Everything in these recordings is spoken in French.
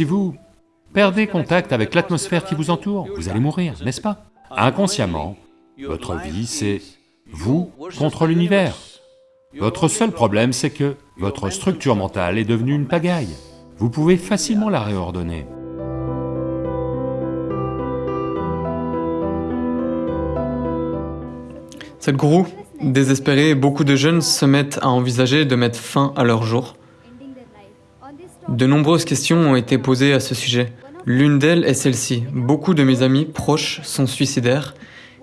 Si vous perdez contact avec l'atmosphère qui vous entoure, vous allez mourir, n'est-ce pas? Inconsciemment, votre vie c'est vous contre l'univers. Votre seul problème c'est que votre structure mentale est devenue une pagaille. Vous pouvez facilement la réordonner. Sadhguru, désespéré, beaucoup de jeunes se mettent à envisager de mettre fin à leur jour. De nombreuses questions ont été posées à ce sujet. L'une d'elles est celle-ci. Beaucoup de mes amis proches sont suicidaires.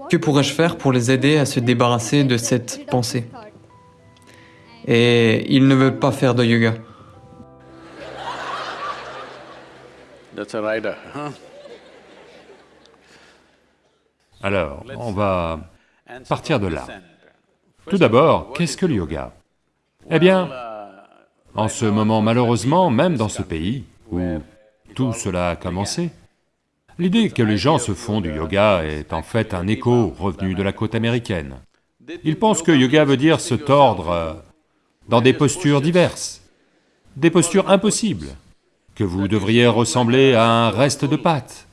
Que pourrais-je faire pour les aider à se débarrasser de cette pensée? Et ils ne veulent pas faire de yoga. Alors, on va partir de là. Tout d'abord, qu'est-ce que le yoga? Eh bien, en ce moment malheureusement, même dans ce pays où tout cela a commencé, l'idée que les gens se font du yoga est en fait un écho revenu de la côte américaine. Ils pensent que yoga veut dire se tordre dans des postures diverses, des postures impossibles, que vous devriez ressembler à un reste de pâte,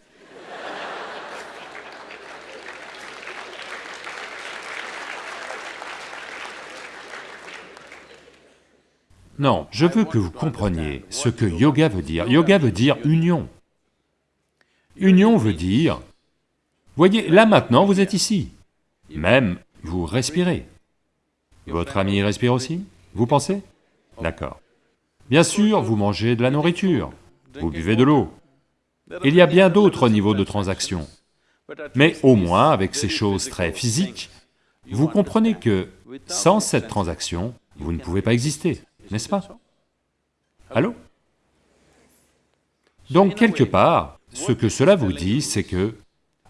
Non, je veux que vous compreniez ce que yoga veut dire. Yoga veut dire union. Union veut dire... Voyez, là maintenant, vous êtes ici. Même, vous respirez. Votre ami respire aussi? Vous pensez? D'accord. Bien sûr, vous mangez de la nourriture, vous buvez de l'eau. Il y a bien d'autres niveaux de transaction. Mais au moins, avec ces choses très physiques, vous comprenez que sans cette transaction, vous ne pouvez pas exister n'est-ce pas? Allô? Donc quelque part, ce que cela vous dit, c'est que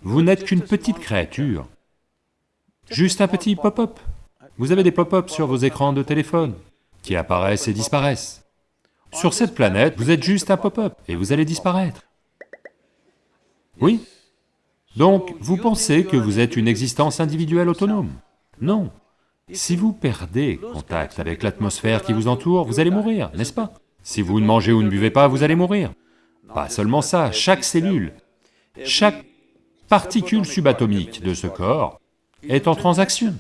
vous n'êtes qu'une petite créature, juste un petit pop-up. Vous avez des pop-up sur vos écrans de téléphone, qui apparaissent et disparaissent. Sur cette planète, vous êtes juste un pop-up, et vous allez disparaître. Oui? Donc, vous pensez que vous êtes une existence individuelle autonome? Non, si vous perdez contact avec l'atmosphère qui vous entoure, vous allez mourir, n'est-ce pas? Si vous ne mangez ou ne buvez pas, vous allez mourir. Pas seulement ça, chaque cellule, chaque particule subatomique de ce corps est en transaction.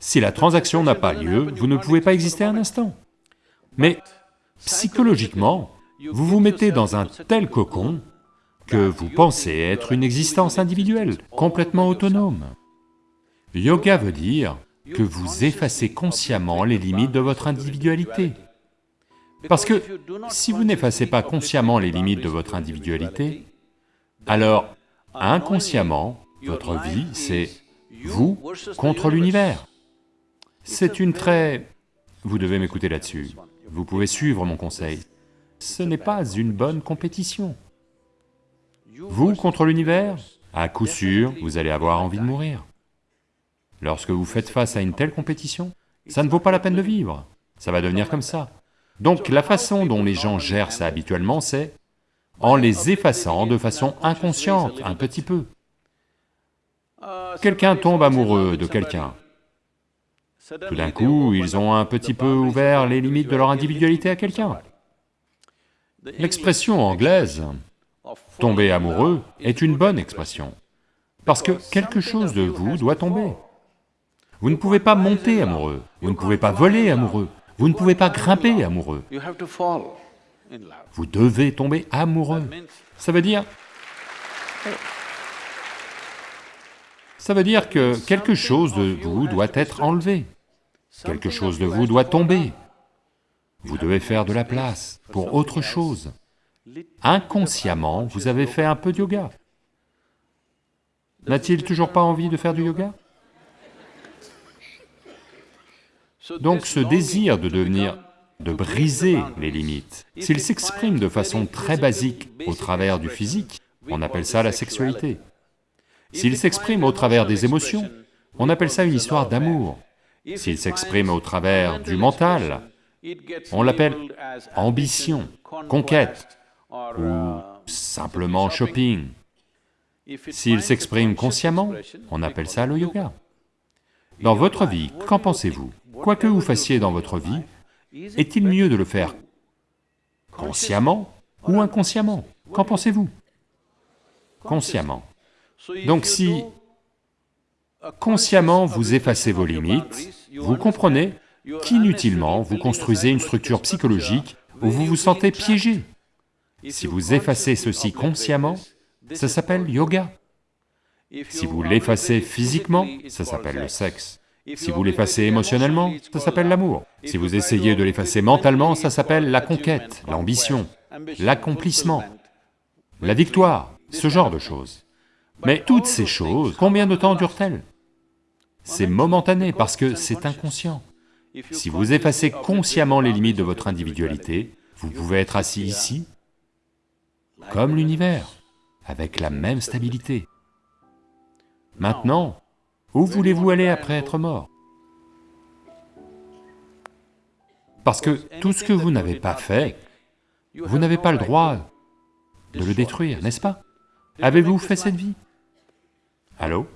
Si la transaction n'a pas lieu, vous ne pouvez pas exister un instant. Mais psychologiquement, vous vous mettez dans un tel cocon que vous pensez être une existence individuelle, complètement autonome. Yoga veut dire que vous effacez consciemment les limites de votre individualité. Parce que si vous n'effacez pas consciemment les limites de votre individualité, alors inconsciemment, votre vie, c'est vous contre l'univers. C'est une très... Vous devez m'écouter là-dessus, vous pouvez suivre mon conseil. Ce n'est pas une bonne compétition. Vous contre l'univers, à coup sûr, vous allez avoir envie de mourir. Lorsque vous faites face à une telle compétition, ça ne vaut pas la peine de vivre, ça va devenir comme ça. Donc la façon dont les gens gèrent ça habituellement, c'est en les effaçant de façon inconsciente, un petit peu. Quelqu'un tombe amoureux de quelqu'un. Tout d'un coup, ils ont un petit peu ouvert les limites de leur individualité à quelqu'un. L'expression anglaise « tomber amoureux » est une bonne expression, parce que quelque chose de vous doit tomber. Vous ne pouvez pas monter amoureux, vous ne pouvez pas voler amoureux, vous ne pouvez pas grimper amoureux. Vous devez tomber amoureux. Ça veut dire... Ça veut dire que quelque chose de vous doit être enlevé, quelque chose de vous doit tomber. Vous devez faire de la place pour autre chose. Inconsciemment, vous avez fait un peu de yoga. N'a-t-il toujours pas envie de faire du yoga? Donc ce désir de devenir, de briser les limites, s'il s'exprime de façon très basique au travers du physique, on appelle ça la sexualité. S'il s'exprime au travers des émotions, on appelle ça une histoire d'amour. S'il s'exprime au travers du mental, on l'appelle ambition, conquête, ou simplement shopping. S'il s'exprime consciemment, on appelle ça le yoga. Dans votre vie, qu'en pensez-vous? Quoi que vous fassiez dans votre vie, est-il mieux de le faire consciemment ou inconsciemment? Qu'en pensez-vous? Consciemment. Donc si consciemment vous effacez vos limites, vous comprenez qu'inutilement vous construisez une structure psychologique où vous vous sentez piégé. Si vous effacez ceci consciemment, ça s'appelle yoga. Si vous l'effacez physiquement, ça s'appelle le sexe. Si vous l'effacez émotionnellement, ça s'appelle l'amour. Si vous essayez de l'effacer mentalement, ça s'appelle la conquête, l'ambition, l'accomplissement, la victoire, ce genre de choses. Mais toutes ces choses, combien de temps durent-elles? C'est momentané parce que c'est inconscient. Si vous effacez consciemment les limites de votre individualité, vous pouvez être assis ici, comme l'univers, avec la même stabilité. Maintenant, où voulez-vous aller après être mort? Parce que tout ce que vous n'avez pas fait, vous n'avez pas le droit de le détruire, n'est-ce pas? Avez-vous fait cette vie? Allô?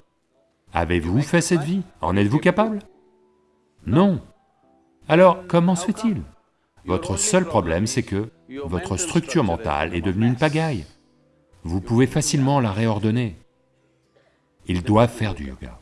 Avez-vous fait cette vie? En êtes-vous capable? Non. Alors, comment se fait-il? Votre seul problème, c'est que votre structure mentale est devenue une pagaille. Vous pouvez facilement la réordonner. Ils doivent faire du yoga.